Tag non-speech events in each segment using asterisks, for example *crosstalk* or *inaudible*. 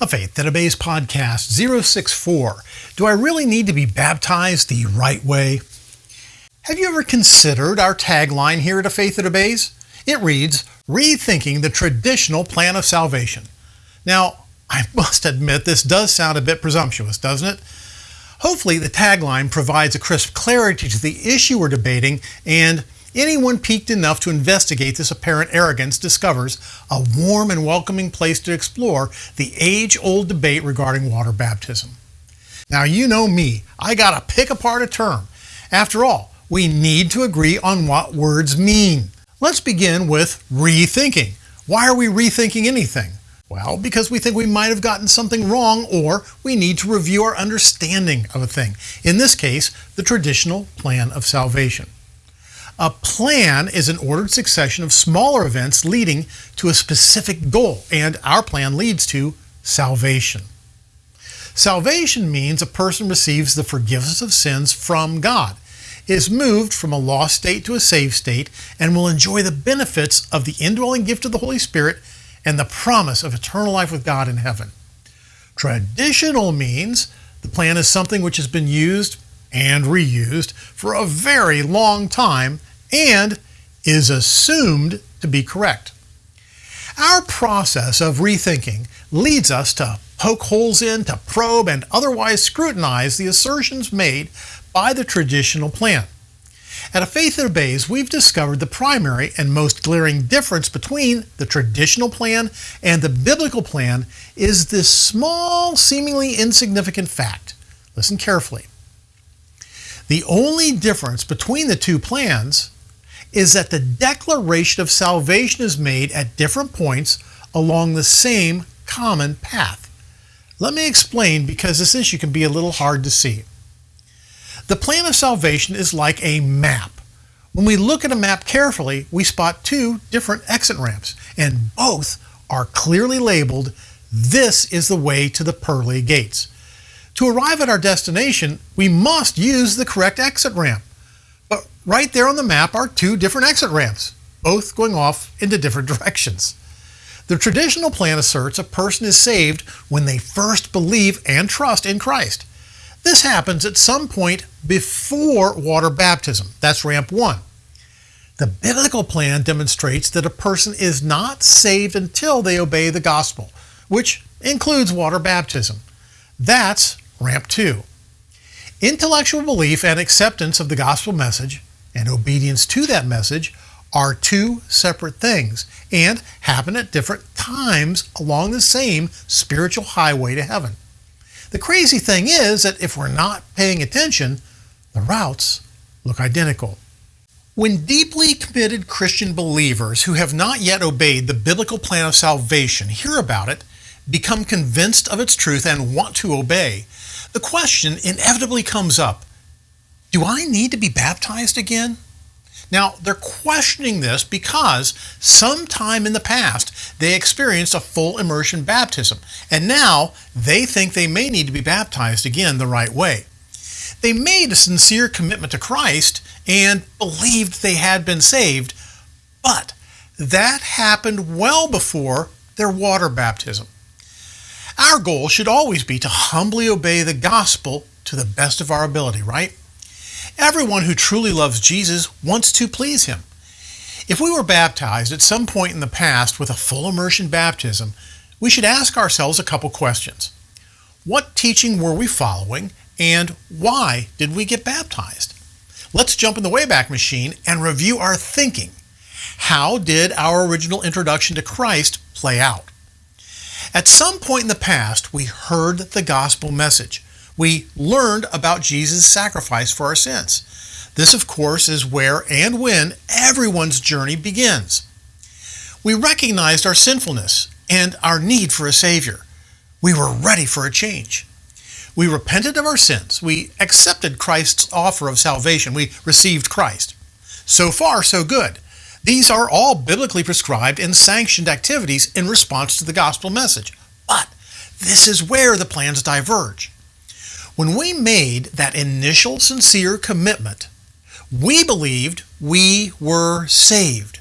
A Faith That Obeys podcast 064. Do I really need to be baptized the right way? Have you ever considered our tagline here at A Faith That Obeys? It reads, Rethinking the Traditional Plan of Salvation. Now, I *laughs* must admit this does sound a bit presumptuous, doesn't it? Hopefully, the tagline provides a crisp clarity to the issue we're debating and Anyone piqued enough to investigate this apparent arrogance discovers a warm and welcoming place to explore the age-old debate regarding water baptism. Now you know me, I gotta pick apart a term. After all, we need to agree on what words mean. Let's begin with rethinking. Why are we rethinking anything? Well, because we think we might have gotten something wrong or we need to review our understanding of a thing. In this case, the traditional plan of salvation. A plan is an ordered succession of smaller events leading to a specific goal, and our plan leads to salvation. Salvation means a person receives the forgiveness of sins from God, is moved from a lost state to a saved state, and will enjoy the benefits of the indwelling gift of the Holy Spirit and the promise of eternal life with God in heaven. Traditional means the plan is something which has been used and reused for a very long time and is assumed to be correct. Our process of rethinking leads us to poke holes in, to probe, and otherwise scrutinize the assertions made by the traditional plan. At A Faith That Obeys, we've discovered the primary and most glaring difference between the traditional plan and the biblical plan is this small, seemingly insignificant fact. Listen carefully. The only difference between the two plans is that the declaration of salvation is made at different points along the same common path. Let me explain because this issue can be a little hard to see. The plan of salvation is like a map. When we look at a map carefully, we spot two different exit ramps, and both are clearly labeled, this is the way to the pearly gates. To arrive at our destination, we must use the correct exit ramp. But right there on the map are two different exit ramps, both going off into different *laughs* directions. The traditional plan asserts a person is saved when they first believe and trust in Christ. This happens at some point before water baptism. That's ramp one. The biblical plan demonstrates that a person is not saved until they obey the gospel, which includes water baptism. That's ramp two. Intellectual belief and acceptance of the gospel message and obedience to that message are two separate things and happen at different times along the same spiritual highway to heaven. The crazy thing is that if we're not paying attention, the routes look identical. When deeply committed Christian believers who have not yet obeyed the biblical plan of salvation hear about it, become convinced of its truth, and want to obey, the question inevitably comes up, do I need to be baptized again? Now, they're questioning this because sometime in the past they experienced a full immersion baptism, and now they think they may need to be baptized again the right way. They made a sincere commitment to Christ and believed they had been saved, but that happened well before their water baptism. Our goal should always be to humbly obey the gospel to the best of our ability, right? Everyone who truly loves Jesus wants to please him. If we were baptized at some point in the past with a full immersion baptism, we should ask ourselves a couple questions. What teaching were we following and why did we get baptized? Let's jump in the Wayback Machine and review our thinking. How did our original introduction to Christ play out? At some point in the past, we heard the gospel message. We learned about Jesus' sacrifice for our sins. This, of course, is where and when everyone's journey begins. We recognized our sinfulness and our need for a Savior. We were ready for a change. We repented of our sins. We accepted Christ's offer of salvation. We received Christ. So far, so good. These are all biblically prescribed and sanctioned activities in response to the gospel message. But this is where the plans diverge. When we made that initial sincere commitment, we believed we were saved.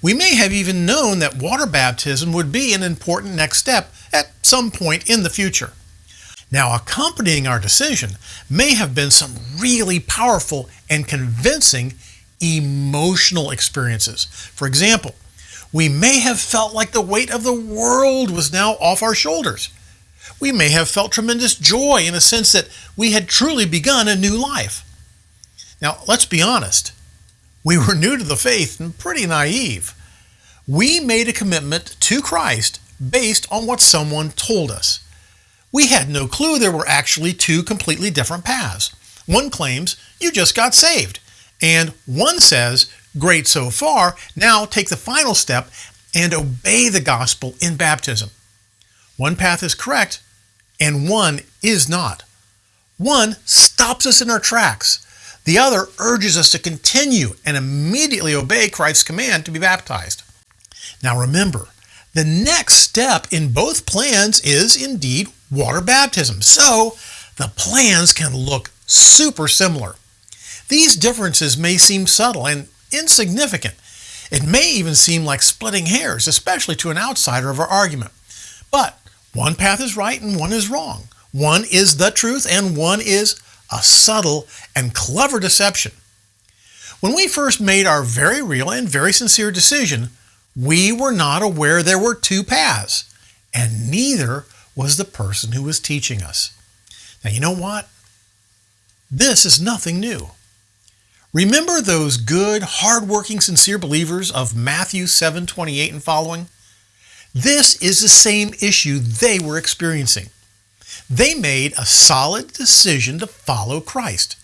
We may have even known that water baptism would be an important next step at some point in the future. Now, accompanying our decision may have been some really powerful and convincing emotional experiences. For example, we may have felt like the weight of the world was now off our shoulders. We may have felt tremendous joy in a sense that we had truly begun a new life. Now, let's be honest. We were new to the faith and pretty naive. We made a commitment to Christ based on what someone told us. We had no clue there were actually two completely different paths. One claims you just got saved, and one says, Great so far, now take the final step and obey the gospel in baptism. One path is correct, and one is not. One stops us in our tracks. The other urges us to continue and immediately obey Christ's command to be baptized. Now remember, the next step in both plans is indeed water baptism. So the plans can look super similar. These differences may seem subtle and insignificant. It may even seem like splitting hairs, especially to an outsider of our argument. But one path is right and one is wrong. One is the truth and one is a subtle and clever deception. When we first made our very real and very sincere decision, we were not aware there were two paths, and neither was the person who was teaching us. Now, you know what? This is nothing new. Remember those good, hardworking, sincere believers of Matthew 7 28 and following? This is the same issue they were experiencing. They made a solid decision to follow Christ.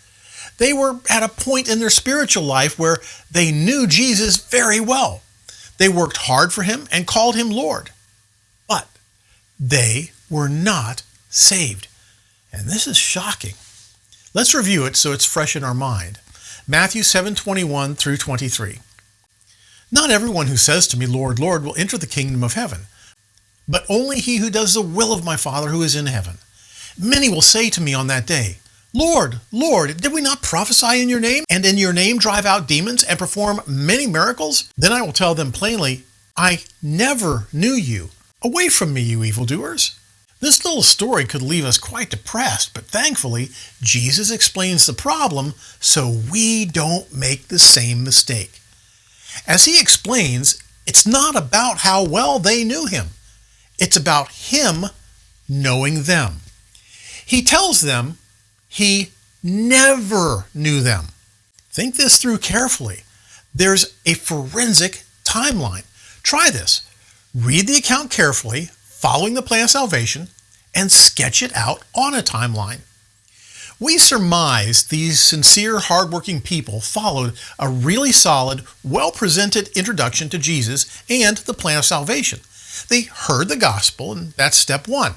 They were at a point in their spiritual life where they knew Jesus very well. They worked hard for him and called him Lord. But they were not saved. And this is shocking. Let's review it so it's fresh in our mind. Matthew 7:21 through 23. Not everyone who says to me, Lord, Lord, will enter the kingdom of heaven, but only he who does the will of my Father who is in heaven. Many will say to me on that day, Lord, Lord, did we not prophesy in your name, and in your name drive out demons and perform many miracles? Then I will tell them plainly, I never knew you. Away from me, you evildoers. This little story could leave us quite depressed, but thankfully, Jesus explains the problem so we don't make the same mistake. As he explains, it's not about how well they knew him, it's about him knowing them. He tells them he never knew them. Think this through carefully. There's a forensic timeline. Try this. Read the account carefully, following the plan of salvation, and sketch it out on a timeline. We surmise these sincere, hardworking people followed a really solid, well presented introduction to Jesus and the plan of salvation. They heard the gospel, and that's step one.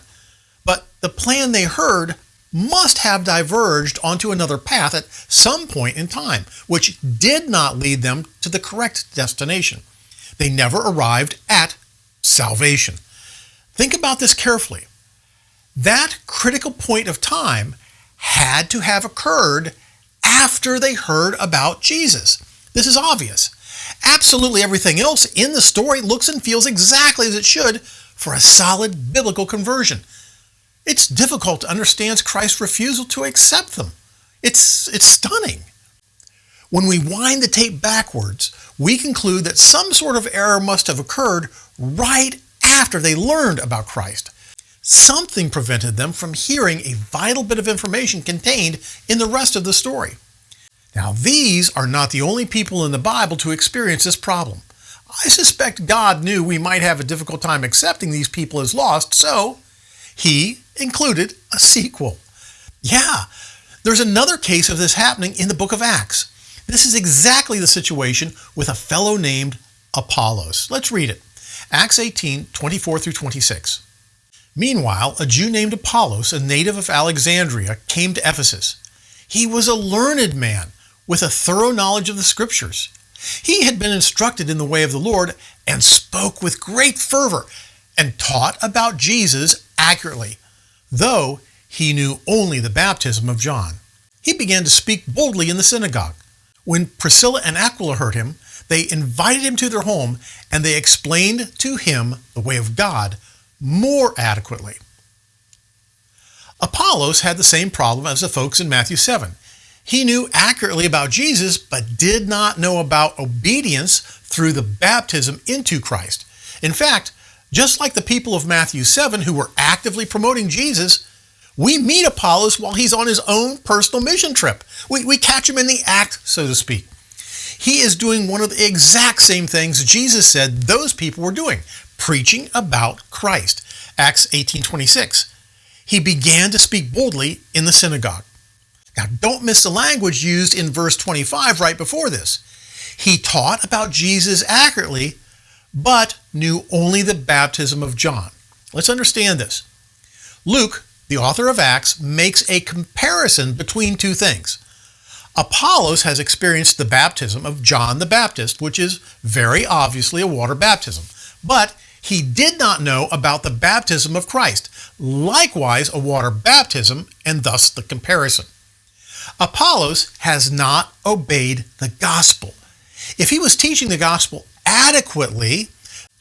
But the plan they heard must have diverged onto another path at some point in time, which did not lead them to the correct destination. They never arrived at salvation. Think about this carefully. That critical point of time had to have occurred after they heard about Jesus. This is obvious. Absolutely everything else in the story looks and feels exactly as it should for a solid biblical conversion. It's difficult to understand Christ's refusal to accept them. It's, it's stunning. When we wind the tape backwards, we conclude that some sort of error must have occurred right after they learned about Christ. Something prevented them from hearing a vital bit of information contained in the rest of the story. Now, these are not the only people in the Bible to experience this problem. I suspect God knew we might have a difficult time accepting these people as lost, so he included a sequel. Yeah, there's another case of this happening in the book of Acts. This is exactly the situation with a fellow named Apollos. Let's read it. Acts 18, 24 through 26. Meanwhile, a Jew named Apollos, a native of Alexandria, came to Ephesus. He was a learned man with a thorough knowledge of the Scriptures. He had been instructed in the way of the Lord and spoke with great fervor and taught about Jesus accurately, though he knew only the baptism of John. He began to speak boldly in the synagogue. When Priscilla and Aquila heard him, they invited him to their home and they explained to him the way of God more adequately. Apollos had the same problem as the folks in Matthew 7. He knew accurately about Jesus, but did not know about obedience through the baptism into Christ. In fact, just like the people of Matthew 7 who were actively promoting Jesus, we meet Apollos while he's on his own personal mission trip. We, we catch him in the act, so to speak. He is doing one of the exact same things Jesus said those people were doing, preaching about Christ. Acts 18:26. He began to speak boldly in the synagogue. Now, don't miss the language used in verse 25 right before this. He taught about Jesus accurately, but knew only the baptism of John. Let's understand this. Luke, the author of Acts, makes a comparison between two things. Apollos has experienced the baptism of John the Baptist, which is very obviously a water baptism, but he did not know about the baptism of Christ, likewise a water baptism, and thus the comparison. Apollos has not obeyed the gospel. If he was teaching the gospel adequately,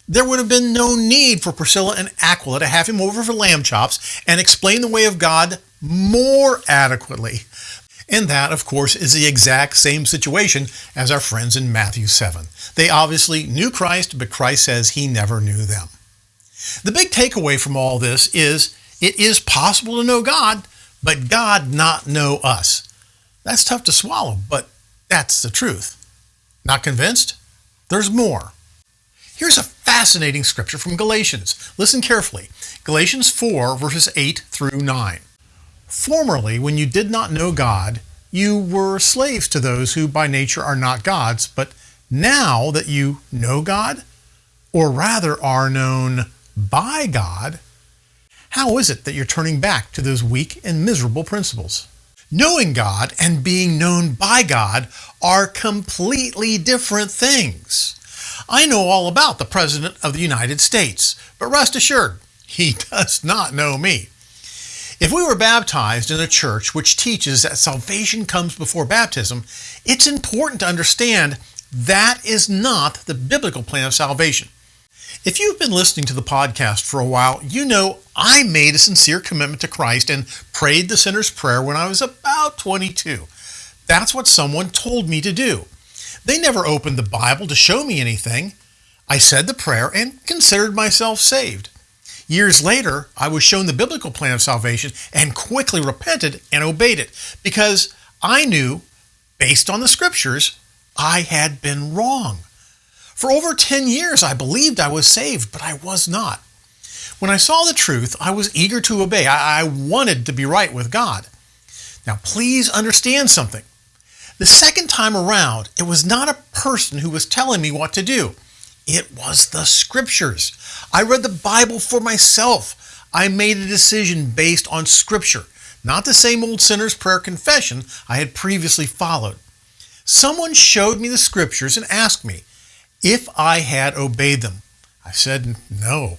there would have been no need for Priscilla and Aquila to have him over for lamb chops and explain the way of God more adequately. And that, of course, is the exact same situation as our friends in Matthew 7. They obviously knew Christ, but Christ says he never knew them. The big takeaway from all this is it is possible to know God, but God not know us. That's tough to swallow, but that's the truth. Not convinced? There's more. Here's a fascinating scripture from Galatians. Listen carefully. Galatians 4, verses 8 through 9. Formerly, when you did not know God, you were slaves to those who by nature are not gods, but now that you know God, or rather are known by God, how is it that you're turning back to those weak and miserable principles? Knowing God and being known by God are completely different things. I know all about the President of the United States, but rest assured, he *laughs* does not know me. If we were baptized in a church which teaches that salvation comes before baptism, it's important to understand that is not the biblical plan of salvation. If you've been listening to the podcast for a while, you know I made a sincere commitment to Christ and prayed the sinner's prayer when I was about 22. That's what someone told me to do. They never opened the Bible to show me anything. I said the prayer and considered myself saved. Years later, I was shown the biblical plan of salvation and quickly repented and obeyed it because I knew, based on the scriptures, I had been wrong. For over 10 years, I believed I was saved, but I was not. When I saw the truth, I was eager to obey. I, I wanted to be right with God. Now, please understand something. The second time around, it was not a person who was telling me what to do. It was the scriptures. I read the Bible for myself. I made a decision based on scripture, not the same old sinner's prayer confession I had previously followed. Someone showed me the scriptures and asked me, if I had obeyed them. I said no.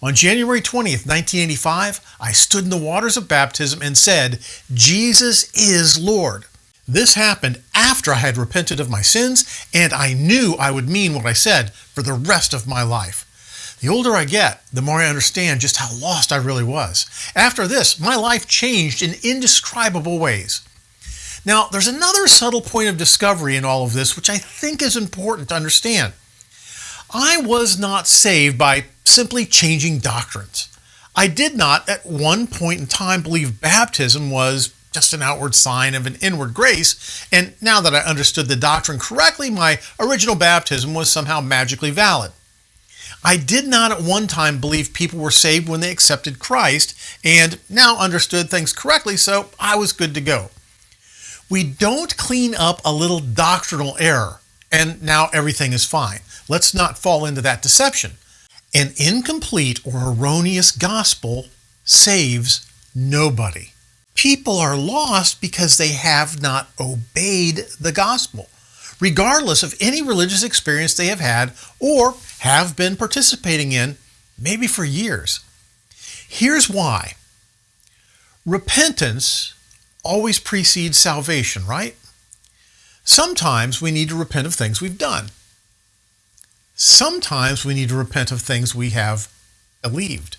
On January 20th, 1985, I stood in the waters of baptism and said, Jesus is Lord. This happened after I had repented of my sins, and I knew I would mean what I said for the rest of my life. The older I get, the more I understand just how lost I really was. After this, my life changed in indescribable ways. Now, there's another subtle point of discovery in all of this, which I think is important to understand. I was not saved by simply changing doctrines. I did not at one point in time believe baptism was just an outward sign of an inward grace, and now that I understood the doctrine correctly, my original baptism was somehow magically valid. I did not at one time believe people were saved when they accepted Christ, and now understood things correctly, so I was good to go we don't clean up a little doctrinal error and now everything is fine. Let's not fall into that deception. An incomplete or erroneous gospel saves nobody. People are lost because they have not obeyed the gospel, regardless of any religious experience they have had or have been participating in, maybe for years. Here's why repentance always precedes salvation, right? Sometimes we need to repent of things we've done. Sometimes we need to repent of things we have believed.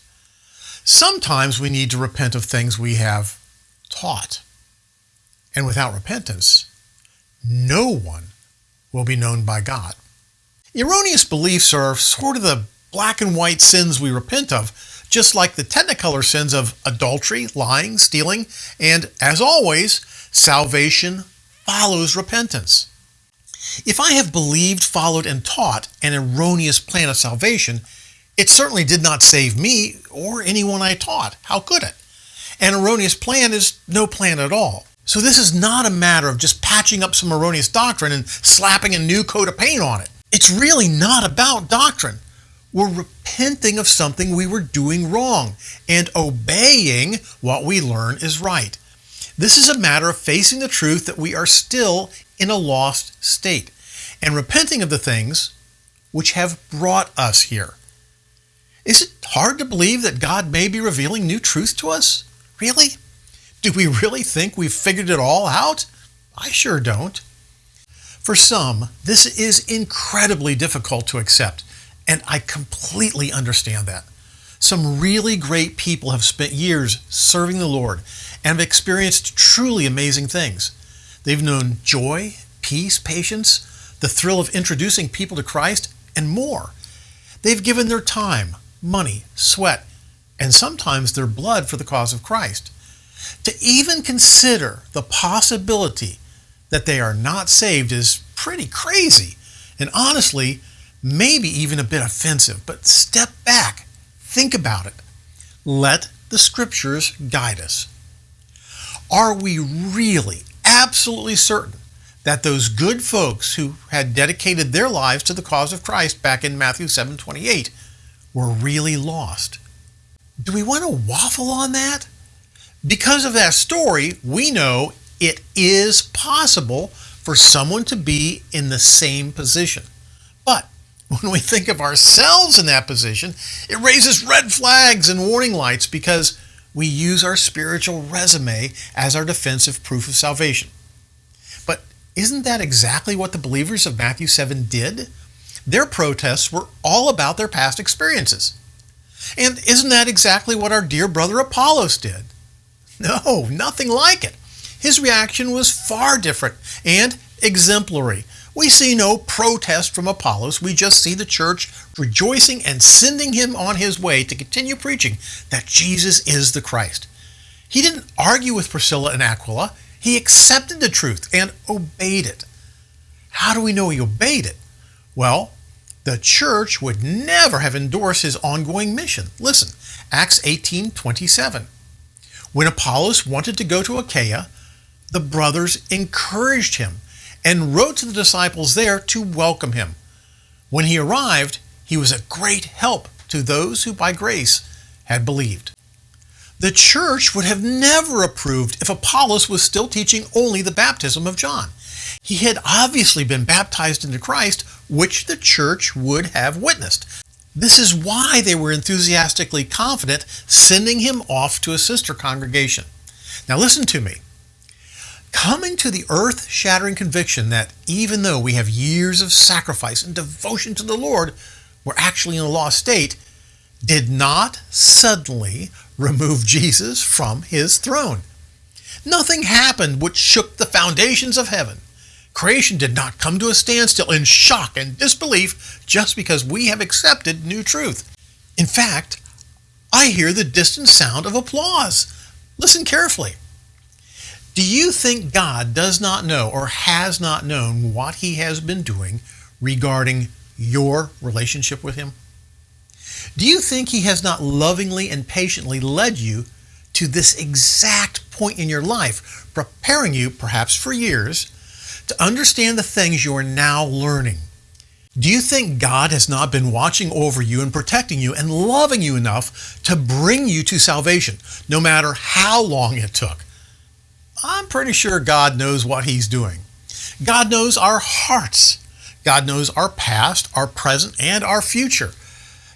Sometimes we need to repent of things we have taught. And without repentance, no one will be known by God. Erroneous beliefs are sort of the black and white sins we repent of, just like the technicolor sins of adultery, lying, stealing, and as always, salvation follows repentance. If I have believed, followed, and taught an erroneous plan of salvation, it certainly did not save me or anyone I taught. How could it? An erroneous plan is no plan at all. So this is not a matter of just patching up some erroneous doctrine and slapping a new coat of paint on it. It's really not about doctrine. We're repenting of something we were doing wrong and obeying what we learn is right. This is a matter of facing the truth that we are still in a lost state and repenting of the things which have brought us here. Is it hard to believe that God may be revealing new truth to us? Really? Do we really think we've figured it all out? I sure don't. For some, this is incredibly difficult to accept, and I completely understand that. Some really great people have spent years serving the Lord and have experienced truly amazing things. They've known joy, peace, patience, the thrill of introducing people to Christ, and more. They've given their time, money, sweat, and sometimes their blood for the cause of Christ. To even consider the possibility that they are not saved is pretty crazy and honestly, maybe even a bit offensive. But step back, think about it. Let the scriptures guide us. Are we really absolutely certain that those good folks who had dedicated their lives to the cause of Christ back in Matthew 7:28 were really lost? Do we want to waffle on that? Because of that story, we know it is possible for someone to be in the same position. But when we think of ourselves in that position, it raises red flags and warning lights because we use our spiritual resume as our defensive proof of salvation. But isn't that exactly what the believers of Matthew 7 did? Their protests were all about their past experiences. And isn't that exactly what our dear brother Apollos did? No, nothing like it. His reaction was far different and exemplary. We see no protest from Apollos. We just see the church rejoicing and sending him on his way to continue preaching that Jesus is the Christ. He didn't argue with Priscilla and Aquila. He accepted the truth and obeyed it. How do we know he obeyed it? Well, the church would never have endorsed his ongoing mission. Listen, Acts 18 27. When Apollos wanted to go to Achaia, the brothers encouraged him and wrote to the disciples there to welcome him. When he arrived, he was a great help to those who by grace had believed. The church would have never approved if Apollos was still teaching only the baptism of John. He had obviously been baptized into Christ, which the church would have witnessed. This is why they were enthusiastically confident sending him off to a sister congregation. Now listen to me. Coming to the earth shattering conviction that even though we have years of sacrifice and devotion to the Lord, we're actually in a lost state, did not suddenly remove Jesus from his throne. Nothing happened which shook the foundations of heaven. Creation did not come to a standstill in shock and disbelief just because we have accepted new truth. In fact, I hear the distant sound of applause. Listen carefully. Do you think God does not know or has not known what he has been doing regarding your relationship with him? Do you think he has not lovingly and patiently led you to this exact point in your life, preparing you, perhaps for years, to understand the things you are now learning. Do you think God has not been watching over you and protecting you and loving you enough to bring you to salvation, no matter how long it took? I'm pretty sure God knows what He's doing. God knows our hearts. God knows our past, our present, and our future.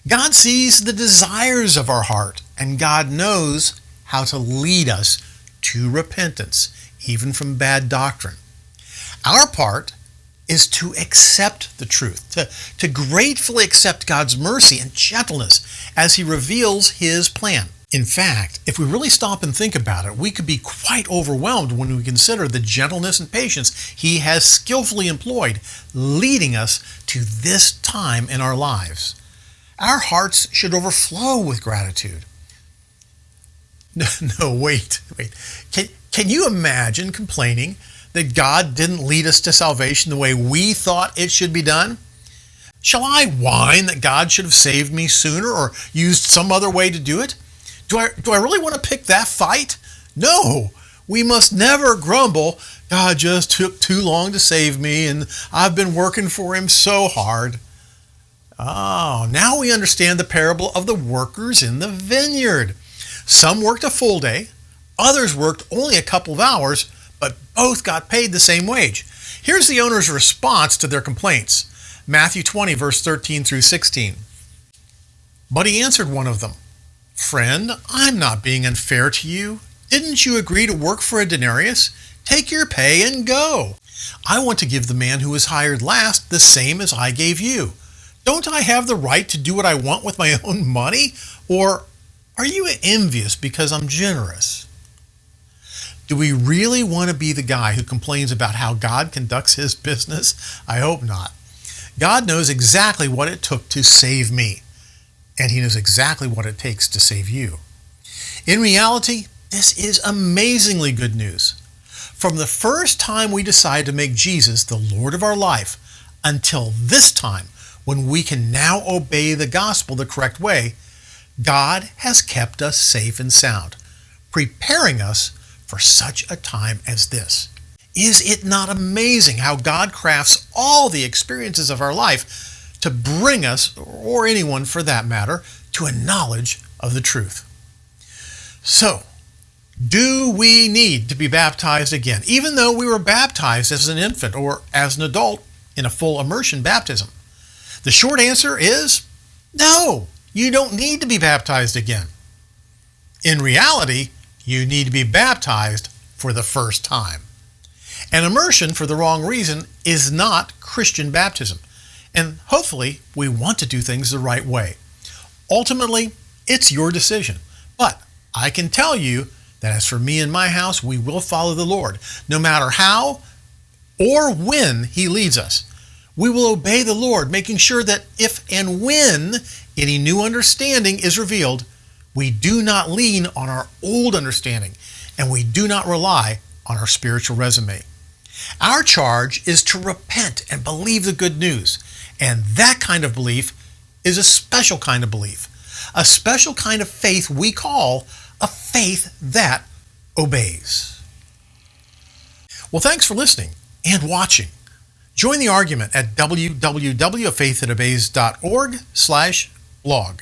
God sees the desires of our heart, and God knows how to lead us to repentance, even from bad doctrine. Our part is to accept the truth, to, to gratefully accept God's mercy and gentleness as He reveals His plan. In fact, if we really stop and think about it, we could be quite overwhelmed when we consider the gentleness and patience He has skillfully employed, leading us to this time in our lives. Our hearts should overflow with gratitude. No, *laughs* no wait, wait. Can, can you imagine complaining that God didn't lead us to salvation the way we thought it should be done? Shall I whine that God should have saved me sooner or used some other way to do it? Do I, do I really want to pick that fight? No, we must never grumble. God just took too long to save me, and I've been working for him so hard. Oh, now we understand the parable of the workers in the vineyard. Some worked a full day, others worked only a couple of hours, but both got paid the same wage. Here's the owner's response to their complaints Matthew 20, verse 13 through 16. But he answered one of them Friend, I'm not being unfair to you. Didn't you agree to work for a denarius? Take your pay and go. I want to give the man who was hired last the same as I gave you. Don't I have the right to do what I want with my *laughs* own money? Or are you envious because I'm generous? Do we really want to be the guy who complains about how God conducts his business? I hope not. God knows exactly what it took to save me and he knows exactly what it takes to save you. In reality, this is amazingly good news. From the first time we decide to make Jesus the Lord of our life until this time, when we can now obey the gospel the correct way, God has kept us safe and sound, preparing us for such a time as this. Is it not amazing how God crafts all the experiences of our life to bring us, or anyone for that matter, to a knowledge of the truth. So, do we need to be baptized again, even though we were baptized as an infant or as an adult in a full immersion baptism? The short answer is no, you don't need to be baptized again. In reality, you need to be baptized for the first time. An immersion for the wrong reason is not Christian baptism. And hopefully, we want to do things the right way. Ultimately, it's your decision. But I can tell you that as for me and my house, we will follow the Lord, no matter how or when He leads us. We will obey the Lord, making sure that if and when any new understanding is revealed, we do not lean on our old understanding and we do not rely on our spiritual resume. Our charge is to repent and believe the good news. And that kind of belief is a special kind of belief, a special kind of faith we call a faith that obeys. Well, thanks for listening and watching. Join the argument at www.faiththatobeys.org slash blog.